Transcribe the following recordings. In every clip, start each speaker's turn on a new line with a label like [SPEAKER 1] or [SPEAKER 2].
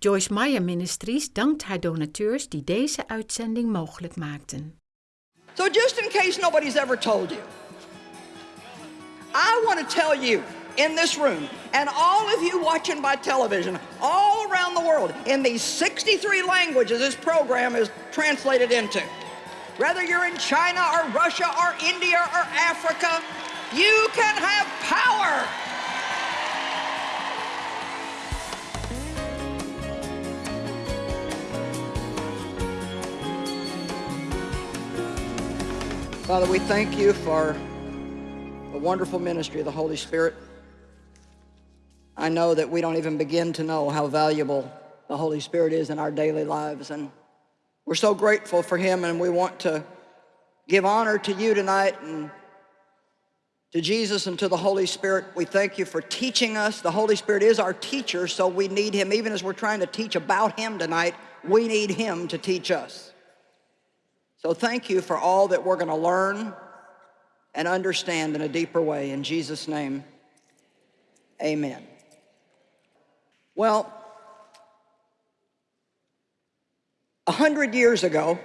[SPEAKER 1] Joyce Meyer Ministries dankt haar donateurs die deze uitzending mogelijk maakten.
[SPEAKER 2] So just in case nobody's ever told you, I want to tell you in this room and all of you watching by television all around the world in these 63 languages this program is translated into. Whether you're in China or Russia or India or Africa, you can have power. Father, we thank you for the wonderful ministry of the Holy Spirit. I know that we don't even begin to know how valuable the Holy Spirit is in our daily lives. And we're so grateful for him and we want to give honor to you tonight and to Jesus and to the Holy Spirit. We thank you for teaching us. The Holy Spirit is our teacher, so we need him. Even as we're trying to teach about him tonight, we need him to teach us. So thank you for all that we're going to learn and understand in a deeper way. In Jesus' name, amen. Well, a hundred years ago,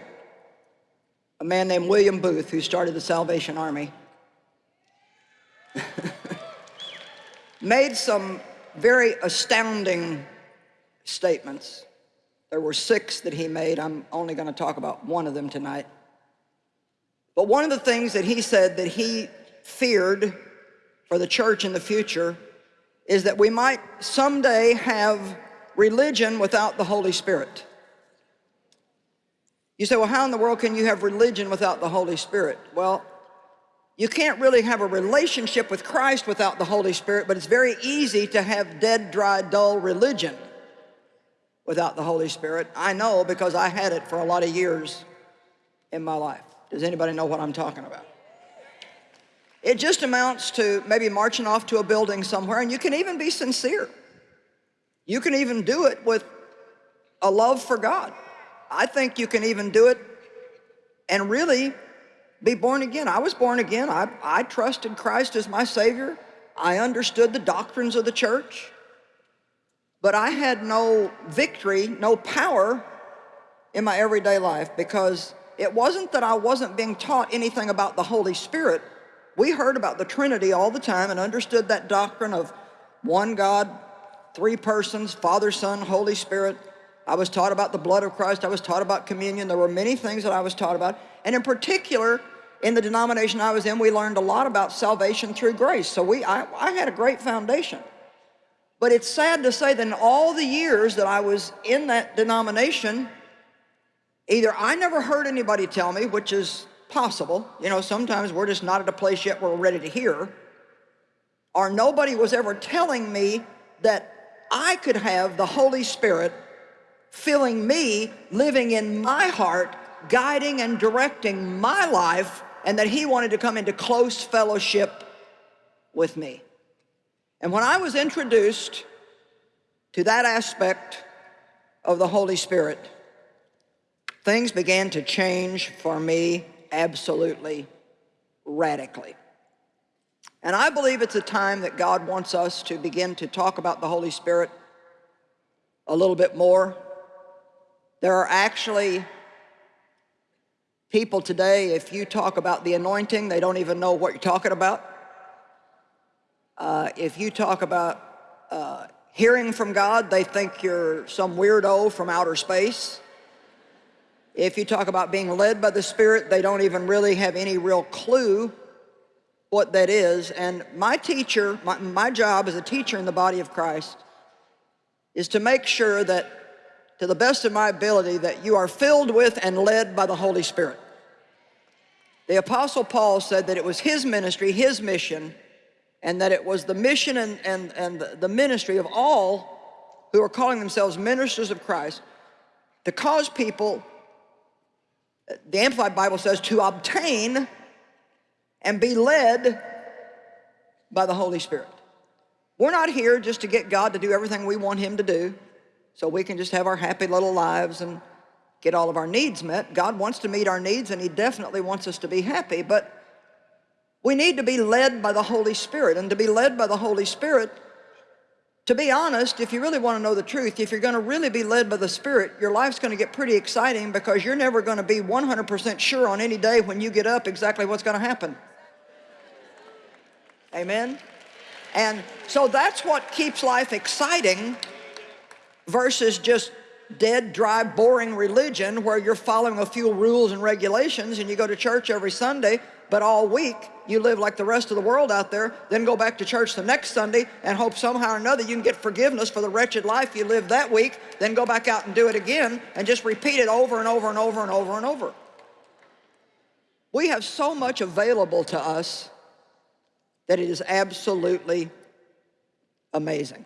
[SPEAKER 2] a man named William Booth, who started the Salvation Army, made some very astounding statements. There were six that he made. I'm only going to talk about one of them tonight. But one of the things that he said that he feared for the church in the future is that we might someday have religion without the Holy Spirit. You say, well, how in the world can you have religion without the Holy Spirit? Well, you can't really have a relationship with Christ without the Holy Spirit, but it's very easy to have dead, dry, dull religion without the Holy Spirit. I know because I had it for a lot of years in my life. Does anybody know what I'm talking about? It just amounts to maybe marching off to a building somewhere, and you can even be sincere. You can even do it with a love for God. I think you can even do it and really be born again. I was born again. I, I trusted Christ as my Savior. I understood the doctrines of the church. But I had no victory, no power in my everyday life because it wasn't that I wasn't being taught anything about the Holy Spirit. We heard about the Trinity all the time and understood that doctrine of one God, three persons, Father, Son, Holy Spirit. I was taught about the blood of Christ. I was taught about communion. There were many things that I was taught about. And in particular, in the denomination I was in, we learned a lot about salvation through grace. So we, I, I had a great foundation. But it's sad to say that in all the years that I was in that denomination, either I never heard anybody tell me, which is possible, you know, sometimes we're just not at a place yet where we're ready to hear, or nobody was ever telling me that I could have the Holy Spirit filling me, living in my heart, guiding and directing my life, and that he wanted to come into close fellowship with me. And when I was introduced to that aspect of the Holy Spirit, things began to change for me absolutely radically. And I believe it's a time that God wants us to begin to talk about the Holy Spirit a little bit more. There are actually people today, if you talk about the anointing, they don't even know what you're talking about. Uh, if you talk about uh, hearing from God, they think you're some weirdo from outer space. If you talk about being led by the Spirit, they don't even really have any real clue what that is. And my teacher, my, my job as a teacher in the body of Christ is to make sure that, to the best of my ability, that you are filled with and led by the Holy Spirit. The Apostle Paul said that it was his ministry, his mission, and that it was the mission and, and, and the ministry of all who are calling themselves ministers of Christ to cause people, the Amplified Bible says, to obtain and be led by the Holy Spirit. We're not here just to get God to do everything we want him to do so we can just have our happy little lives and get all of our needs met. God wants to meet our needs and he definitely wants us to be happy, but we need to be led by the Holy Spirit. And to be led by the Holy Spirit, to be honest, if you really want to know the truth, if you're going to really be led by the Spirit, your life's going to get pretty exciting because you're never going to be 100% sure on any day when you get up exactly what's going to happen. Amen? And so that's what keeps life exciting versus just dead, dry, boring religion where you're following a few rules and regulations and you go to church every Sunday, but all week you live like the rest of the world out there, then go back to church the next Sunday and hope somehow or another you can get forgiveness for the wretched life you lived that week, then go back out and do it again and just repeat it over and over and over and over and over. We have so much available to us that it is absolutely amazing.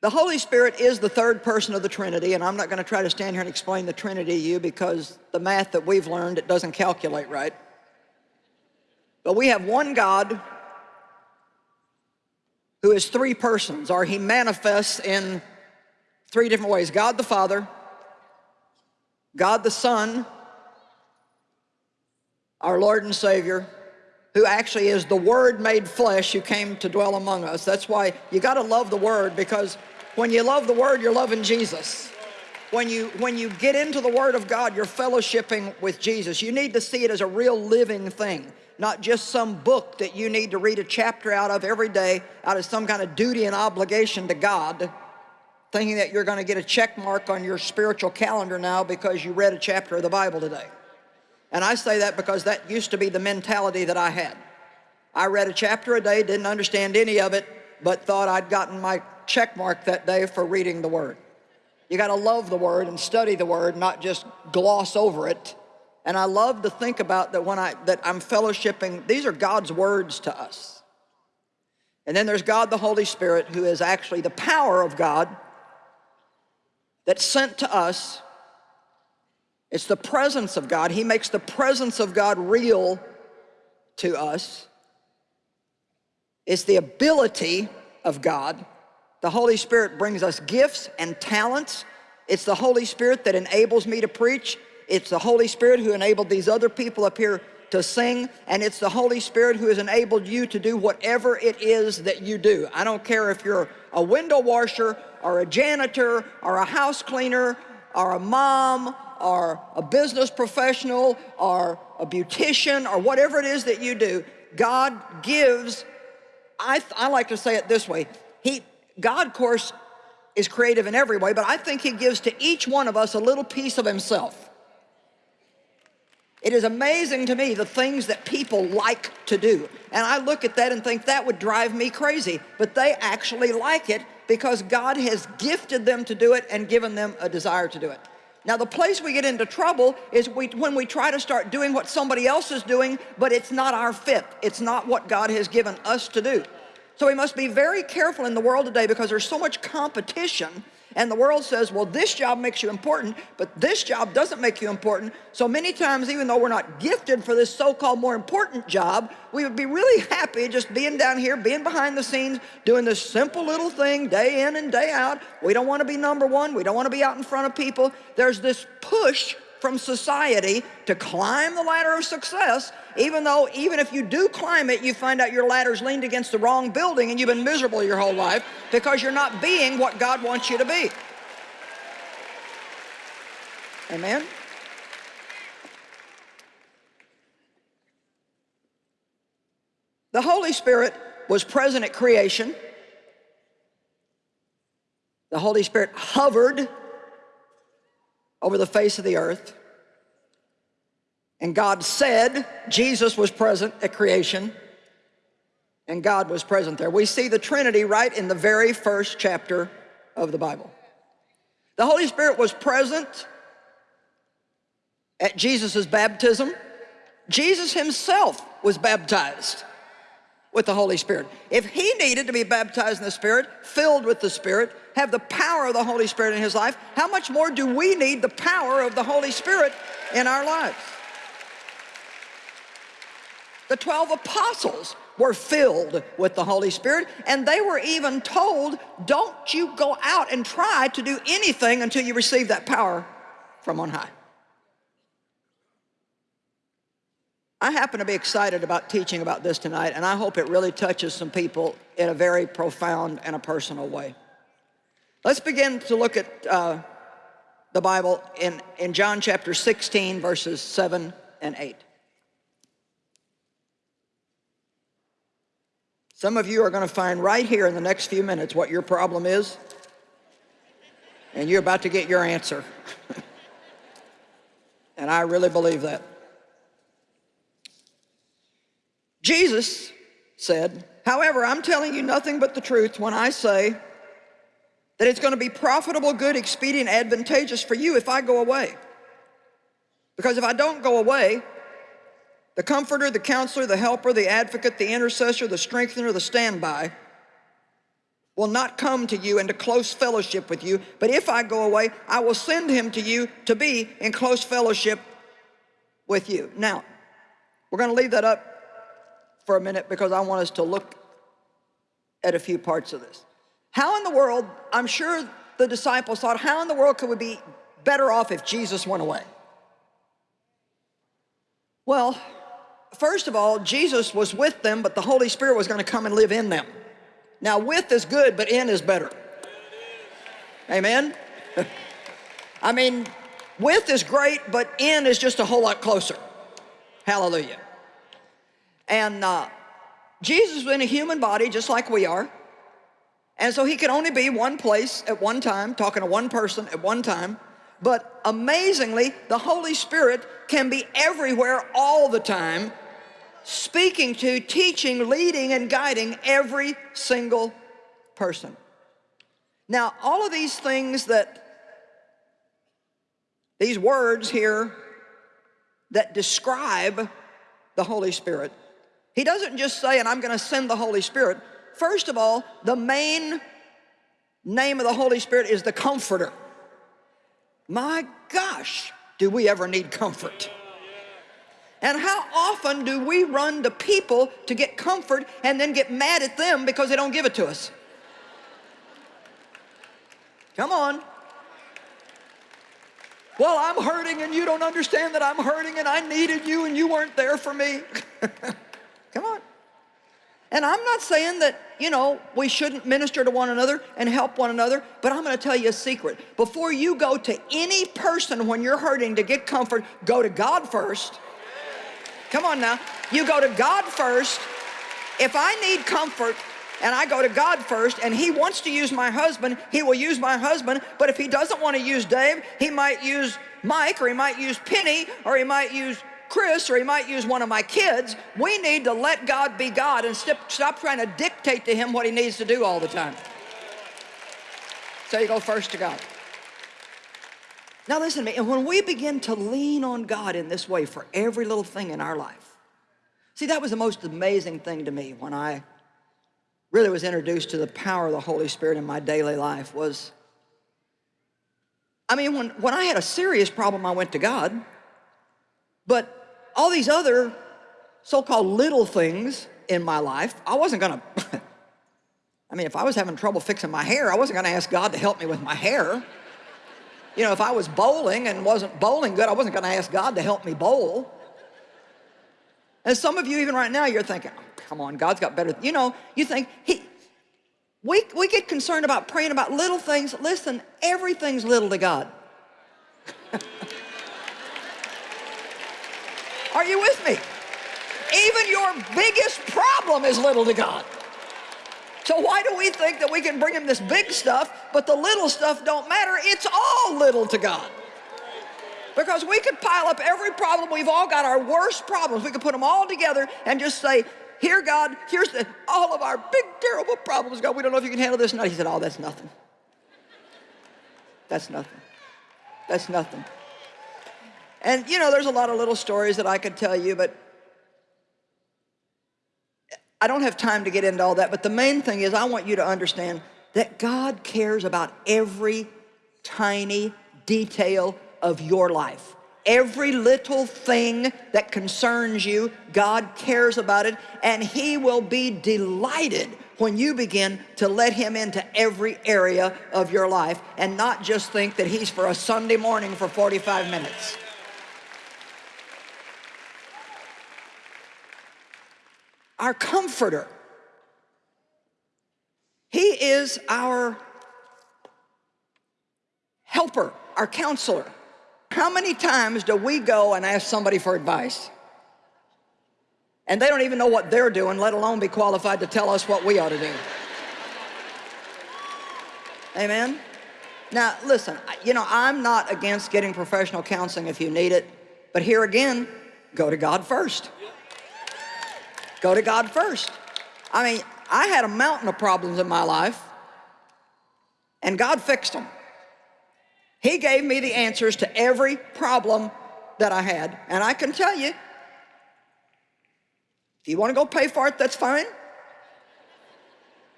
[SPEAKER 2] The Holy Spirit is the third person of the Trinity, and I'm not going to try to stand here and explain the Trinity to you because the math that we've learned, it doesn't calculate right. But we have one God who is three persons, or he manifests in three different ways. God the Father, God the Son, our Lord and Savior, who actually is the Word made flesh who came to dwell among us. That's why you got to love the Word because when you love the Word, you're loving Jesus. When you, when you get into the Word of God, you're fellowshipping with Jesus. You need to see it as a real living thing, not just some book that you need to read a chapter out of every day out of some kind of duty and obligation to God, thinking that you're going to get a check mark on your spiritual calendar now because you read a chapter of the Bible today. And I say that because that used to be the mentality that I had. I read a chapter a day, didn't understand any of it, but thought I'd gotten my check mark that day for reading the Word. You got to love the Word and study the Word, not just gloss over it. And I love to think about that when I that I'm fellowshipping, these are God's words to us. And then there's God the Holy Spirit, who is actually the power of God that's sent to us it's the presence of God. He makes the presence of God real to us. It's the ability of God. The Holy Spirit brings us gifts and talents. It's the Holy Spirit that enables me to preach. It's the Holy Spirit who enabled these other people up here to sing, and it's the Holy Spirit who has enabled you to do whatever it is that you do. I don't care if you're a window washer, or a janitor, or a house cleaner, or a mom, or a business professional or a beautician or whatever it is that you do, God gives, I, I like to say it this way, he, God, of course, is creative in every way, but I think he gives to each one of us a little piece of himself. It is amazing to me the things that people like to do. And I look at that and think that would drive me crazy. But they actually like it because God has gifted them to do it and given them a desire to do it. Now the place we get into trouble is we, when we try to start doing what somebody else is doing, but it's not our fit. It's not what God has given us to do. So we must be very careful in the world today because there's so much competition and the world says, well, this job makes you important, but this job doesn't make you important. So many times, even though we're not gifted for this so-called more important job, we would be really happy just being down here, being behind the scenes, doing this simple little thing day in and day out. We don't want to be number one. We don't want to be out in front of people. There's this push from society to climb the ladder of success, even though even if you do climb it, you find out your ladder's leaned against the wrong building and you've been miserable your whole life because you're not being what God wants you to be. Amen? The Holy Spirit was present at creation. The Holy Spirit hovered over the face of the earth. And God said Jesus was present at creation and God was present there. We see the Trinity right in the very first chapter of the Bible. The Holy Spirit was present at Jesus' baptism. Jesus himself was baptized with the Holy Spirit. If he needed to be baptized in the Spirit, filled with the Spirit, have the power of the Holy Spirit in his life, how much more do we need the power of the Holy Spirit in our lives? The 12 apostles were filled with the Holy Spirit and they were even told, don't you go out and try to do anything until you receive that power from on high. I happen to be excited about teaching about this tonight, and I hope it really touches some people in a very profound and a personal way. Let's begin to look at uh, the Bible in, in John chapter 16, verses 7 and 8. Some of you are going to find right here in the next few minutes what your problem is, and you're about to get your answer. and I really believe that. Jesus said, however, I'm telling you nothing but the truth when I say that it's going to be profitable, good, expedient, advantageous for you if I go away. Because if I don't go away, the comforter, the counselor, the helper, the advocate, the intercessor, the strengthener, the standby will not come to you into close fellowship with you. But if I go away, I will send him to you to be in close fellowship with you. Now, we're going to leave that up for a minute because I want us to look at a few parts of this. How in the world, I'm sure the disciples thought, how in the world could we be better off if Jesus went away? Well, first of all, Jesus was with them, but the Holy Spirit was going to come and live in them. Now, with is good, but in is better. Amen? I mean, with is great, but in is just a whole lot closer. Hallelujah. And uh, Jesus was in a human body just like we are. And so he could only be one place at one time, talking to one person at one time. But amazingly, the Holy Spirit can be everywhere all the time, speaking to, teaching, leading, and guiding every single person. Now, all of these things that, these words here that describe the Holy Spirit, he doesn't just say, and I'm going to send the Holy Spirit. First of all, the main name of the Holy Spirit is the Comforter. My gosh, do we ever need comfort? And how often do we run to people to get comfort and then get mad at them because they don't give it to us? Come on. Well, I'm hurting and you don't understand that I'm hurting and I needed you and you weren't there for me. Come on. And I'm not saying that, you know, we shouldn't minister to one another and help one another, but I'm going to tell you a secret. Before you go to any person when you're hurting to get comfort, go to God first. Come on now. You go to God first. If I need comfort, and I go to God first, and He wants to use my husband, He will use my husband. But if He doesn't want to use Dave, He might use Mike, or He might use Penny, or He might use Chris, or he might use one of my kids. We need to let God be God and stop trying to dictate to him what he needs to do all the time. So you go first to God. Now listen to me, and when we begin to lean on God in this way for every little thing in our life, see that was the most amazing thing to me when I really was introduced to the power of the Holy Spirit in my daily life was, I mean, when, when I had a serious problem, I went to God, but all these other so-called little things in my life, I wasn't gonna, I mean, if I was having trouble fixing my hair, I wasn't gonna ask God to help me with my hair. You know, if I was bowling and wasn't bowling good, I wasn't gonna ask God to help me bowl. And some of you, even right now, you're thinking, oh, come on, God's got better. You know, you think, he, we, we get concerned about praying about little things. Listen, everything's little to God. Are you with me? Even your biggest problem is little to God. So why do we think that we can bring him this big stuff, but the little stuff don't matter? It's all little to God. Because we could pile up every problem. We've all got our worst problems. We could put them all together and just say, here, God, here's the, all of our big, terrible problems. God, we don't know if you can handle this not. He said, oh, that's nothing. That's nothing. That's nothing. And you know, there's a lot of little stories that I could tell you, but I don't have time to get into all that. But the main thing is I want you to understand that God cares about every tiny detail of your life. Every little thing that concerns you, God cares about it, and He will be delighted when you begin to let Him into every area of your life and not just think that He's for a Sunday morning for 45 minutes. Our comforter. He is our helper, our counselor. How many times do we go and ask somebody for advice? And they don't even know what they're doing, let alone be qualified to tell us what we ought to do. Amen? Now, listen, you know, I'm not against getting professional counseling if you need it, but here again, go to God first. Go to God first. I mean, I had a mountain of problems in my life, and God fixed them. He gave me the answers to every problem that I had, and I can tell you, if you want to go pay for it, that's fine.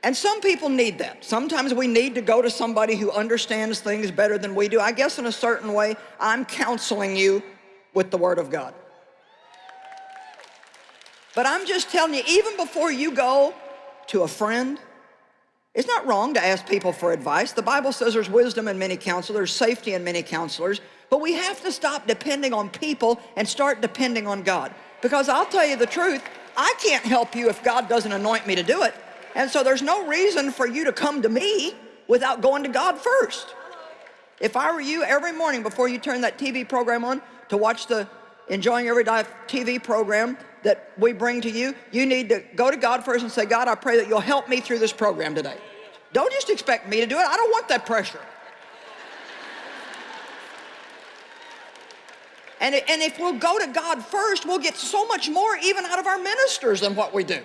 [SPEAKER 2] And some people need that. Sometimes we need to go to somebody who understands things better than we do. I guess in a certain way, I'm counseling you with the Word of God. But I'm just telling you, even before you go to a friend, it's not wrong to ask people for advice. The Bible says there's wisdom in many counselors, safety in many counselors, but we have to stop depending on people and start depending on God. Because I'll tell you the truth, I can't help you if God doesn't anoint me to do it. And so there's no reason for you to come to me without going to God first. If I were you, every morning before you turn that TV program on to watch the Enjoying every TV program that we bring to you, you need to go to God first and say, God, I pray that you'll help me through this program today. Don't just expect me to do it. I don't want that pressure. And, and if we'll go to God first, we'll get so much more even out of our ministers than what we do.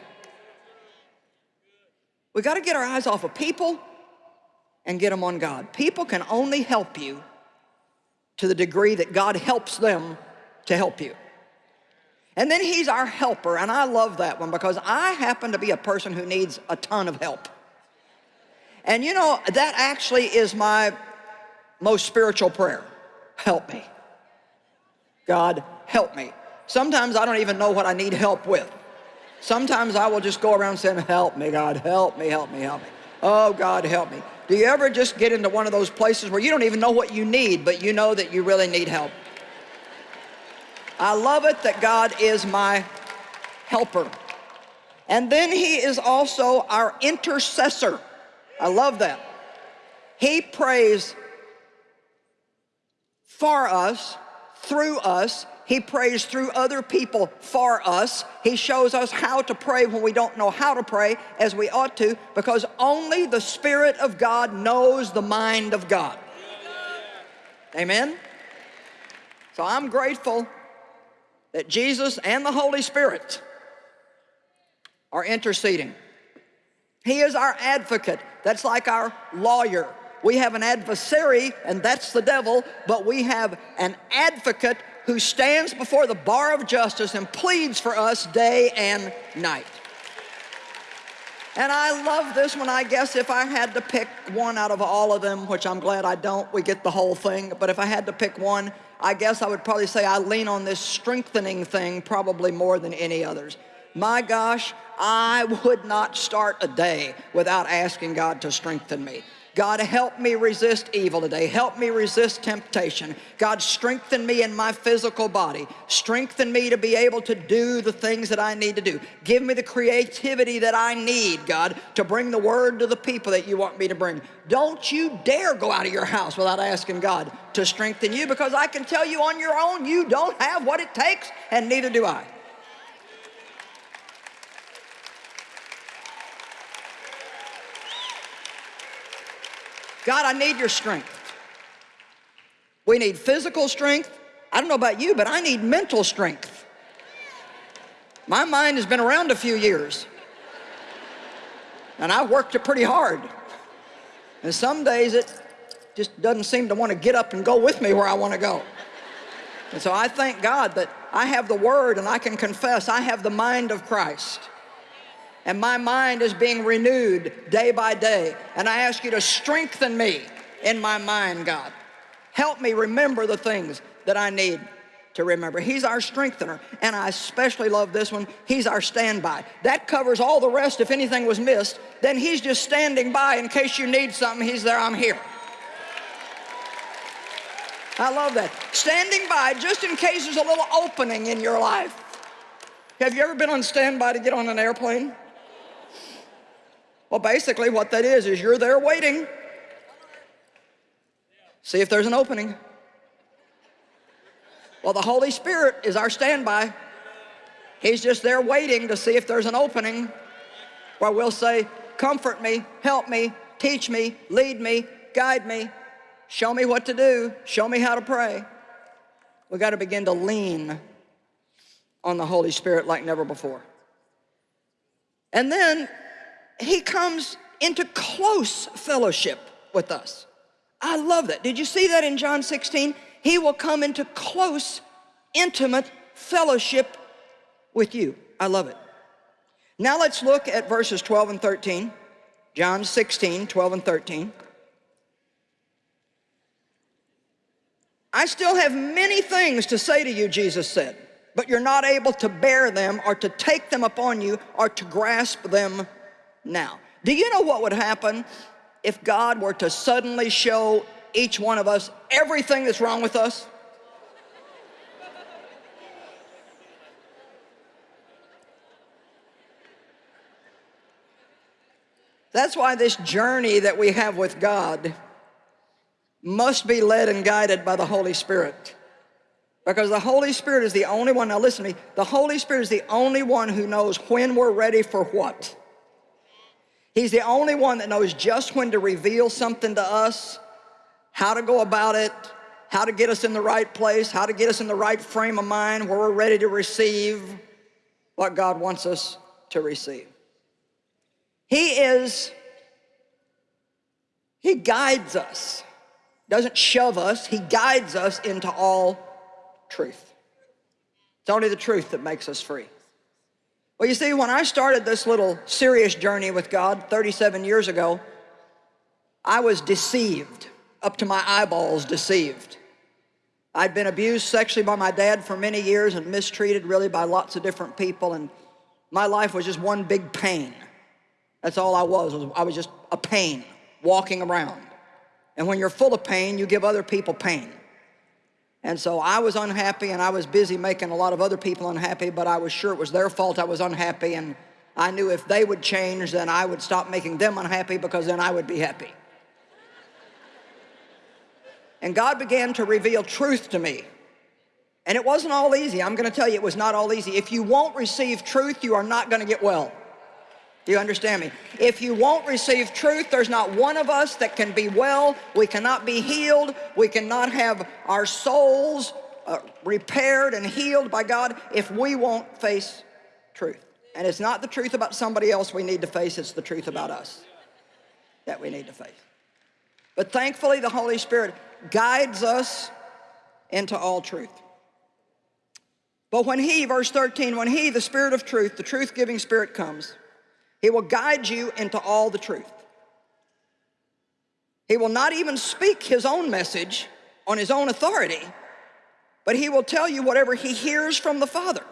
[SPEAKER 2] We got to get our eyes off of people and get them on God. People can only help you to the degree that God helps them to help you. And then he's our helper, and I love that one because I happen to be a person who needs a ton of help. And you know, that actually is my most spiritual prayer. Help me. God, help me. Sometimes I don't even know what I need help with. Sometimes I will just go around saying, help me, God, help me, help me, help me. Oh, God, help me. Do you ever just get into one of those places where you don't even know what you need, but you know that you really need help? I love it that God is my helper. And then he is also our intercessor. I love that. He prays for us, through us. He prays through other people for us. He shows us how to pray when we don't know how to pray as we ought to because only the Spirit of God knows the mind of God. Amen? So I'm grateful that Jesus and the Holy Spirit are interceding. He is our advocate. That's like our lawyer. We have an adversary, and that's the devil, but we have an advocate who stands before the bar of justice and pleads for us day and night. And I love this one, I guess, if I had to pick one out of all of them, which I'm glad I don't, we get the whole thing, but if I had to pick one, I guess I would probably say I lean on this strengthening thing probably more than any others. My gosh, I would not start a day without asking God to strengthen me. God, help me resist evil today. Help me resist temptation. God, strengthen me in my physical body. Strengthen me to be able to do the things that I need to do. Give me the creativity that I need, God, to bring the word to the people that you want me to bring. Don't you dare go out of your house without asking God to strengthen you because I can tell you on your own, you don't have what it takes, and neither do I. God, I need your strength. We need physical strength. I don't know about you, but I need mental strength. My mind has been around a few years. And I've worked it pretty hard. And some days it just doesn't seem to want to get up and go with me where I want to go. And so I thank God that I have the word and I can confess I have the mind of Christ and my mind is being renewed day by day. And I ask you to strengthen me in my mind, God. Help me remember the things that I need to remember. He's our strengthener, and I especially love this one. He's our standby. That covers all the rest if anything was missed. Then he's just standing by in case you need something. He's there, I'm here. I love that. Standing by just in case there's a little opening in your life. Have you ever been on standby to get on an airplane? Well, basically what that is, is you're there waiting. See if there's an opening. Well, the Holy Spirit is our standby. He's just there waiting to see if there's an opening where we'll say, comfort me, help me, teach me, lead me, guide me, show me what to do, show me how to pray. We've got to begin to lean on the Holy Spirit like never before. And then he comes into close fellowship with us. I love that. Did you see that in John 16? He will come into close, intimate fellowship with you. I love it. Now let's look at verses 12 and 13. John 16, 12 and 13. I still have many things to say to you, Jesus said, but you're not able to bear them or to take them upon you or to grasp them now. Do you know what would happen if God were to suddenly show each one of us everything that's wrong with us? That's why this journey that we have with God must be led and guided by the Holy Spirit. Because the Holy Spirit is the only one, now listen to me, the Holy Spirit is the only one who knows when we're ready for what. He's the only one that knows just when to reveal something to us, how to go about it, how to get us in the right place, how to get us in the right frame of mind where we're ready to receive what God wants us to receive. He is, he guides us, doesn't shove us, he guides us into all truth. It's only the truth that makes us free. Well, you see, when I started this little serious journey with God 37 years ago, I was deceived, up to my eyeballs deceived. I'd been abused sexually by my dad for many years and mistreated really by lots of different people, and my life was just one big pain. That's all I was, I was just a pain walking around. And when you're full of pain, you give other people pain. And so I was unhappy and I was busy making a lot of other people unhappy, but I was sure it was their fault I was unhappy and I knew if they would change, then I would stop making them unhappy because then I would be happy. And God began to reveal truth to me. And it wasn't all easy. I'm going to tell you, it was not all easy. If you won't receive truth, you are not going to get well. Do you understand me? If you won't receive truth, there's not one of us that can be well. We cannot be healed. We cannot have our souls uh, repaired and healed by God if we won't face truth. And it's not the truth about somebody else we need to face, it's the truth about us that we need to face. But thankfully, the Holy Spirit guides us into all truth. But when He, verse 13, when He, the Spirit of truth, the truth-giving Spirit comes, he will guide you into all the truth. He will not even speak his own message on his own authority, but he will tell you whatever he hears from the Father.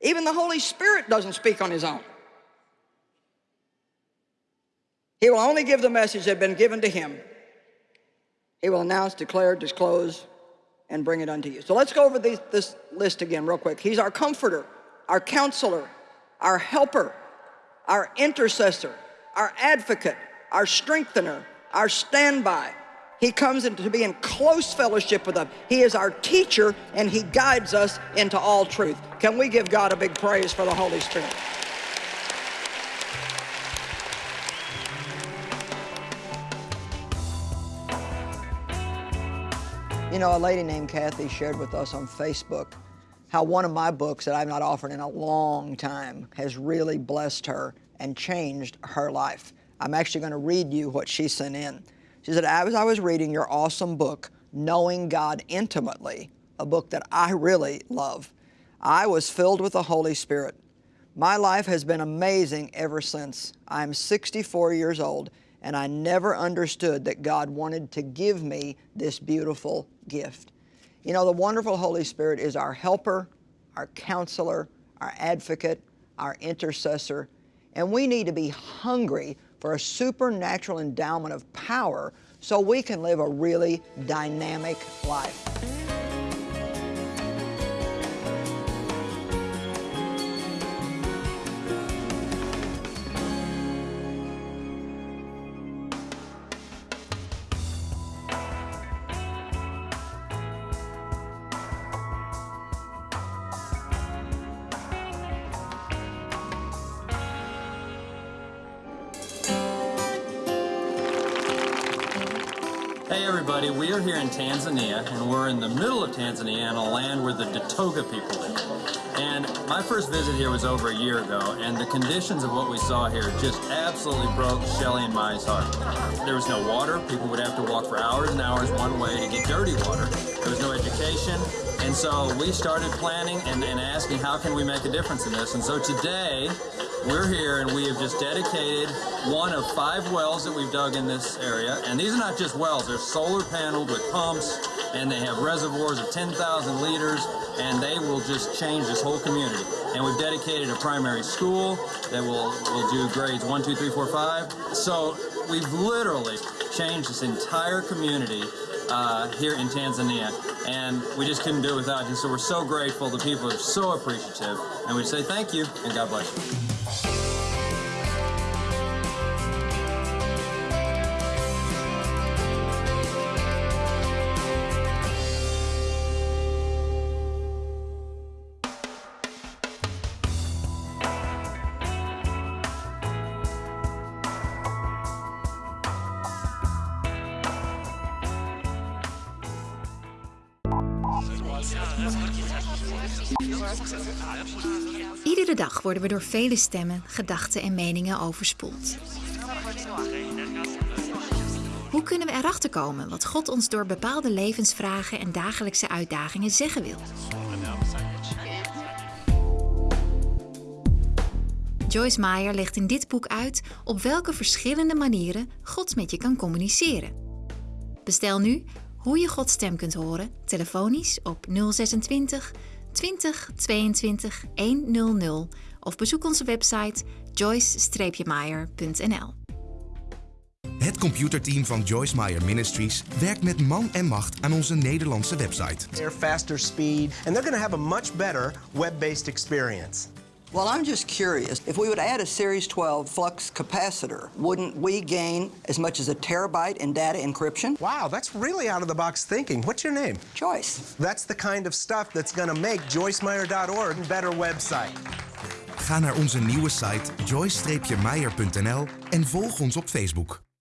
[SPEAKER 2] Even the Holy Spirit doesn't speak on his own. He will only give the message that has been given to him. He will announce, declare, disclose, and bring it unto you. So let's go over these, this list again real quick. He's our comforter, our counselor, our helper, our intercessor, our advocate, our strengthener, our standby. He comes into to be in close fellowship with us. He is our teacher and he guides us into all truth. Can we give God a big praise for the Holy Spirit? You know, a lady named Kathy shared with us on Facebook how one of my books that I've not offered in a long time has really blessed her and changed her life. I'm actually going to read you what she sent in. She said, as I was reading your awesome book, Knowing God Intimately, a book that I really love, I was filled with the Holy Spirit. My life has been amazing ever since. I'm 64 years old and I never understood that God wanted to give me this beautiful gift. You know, the wonderful Holy Spirit is our helper, our counselor, our advocate, our intercessor, and we need to be hungry for a supernatural endowment of power so we can live a really dynamic life.
[SPEAKER 3] Everybody, we are here in Tanzania and we're in the middle of Tanzania in a land where the Datoga people live. And my first visit here was over a year ago and the conditions of what we saw here just absolutely broke Shelly and Mai's heart. There was no water, people would have to walk for hours and hours one way to get dirty water. There was no education, and so we started planning and, and asking how can we make a difference in this. And so today, we're here and we have just dedicated one of five wells that we've dug in this area. And these are not just wells, they're solar paneled with pumps and they have reservoirs of 10,000 liters and they will just change this whole community. And we've dedicated a primary school that will, will do grades one, two, three, four, five. So we've literally changed this entire community uh, here in Tanzania, and we just couldn't do it without you. So we're so grateful. The people are so appreciative, and we say thank you and God bless you.
[SPEAKER 4] Worden we door vele stemmen, gedachten en meningen overspoeld. Hoe kunnen we erachter komen wat God ons door bepaalde levensvragen en dagelijkse uitdagingen zeggen wil? Joyce Meyer legt in dit boek uit op welke verschillende manieren God met je kan communiceren. Bestel nu hoe je Gods stem kunt horen, telefonisch op 026 20 22 100 of bezoek onze website joyce-meyer.nl.
[SPEAKER 5] Het computerteam van Joyce Meyer Ministries werkt met man en macht aan onze Nederlandse website.
[SPEAKER 6] They're faster speed, and they're going to have a much better web-based experience.
[SPEAKER 2] Well, I'm just curious. If we would add a Series 12 flux capacitor, wouldn't we gain as much as a terabyte in data encryption?
[SPEAKER 6] Wow, that's really out of the box thinking. What's your name?
[SPEAKER 2] Joyce.
[SPEAKER 6] That's the kind of stuff that's going to make joycemeyer.org a better website.
[SPEAKER 5] Ga naar onze nieuwe site joyce-meyer.nl en volg ons op Facebook.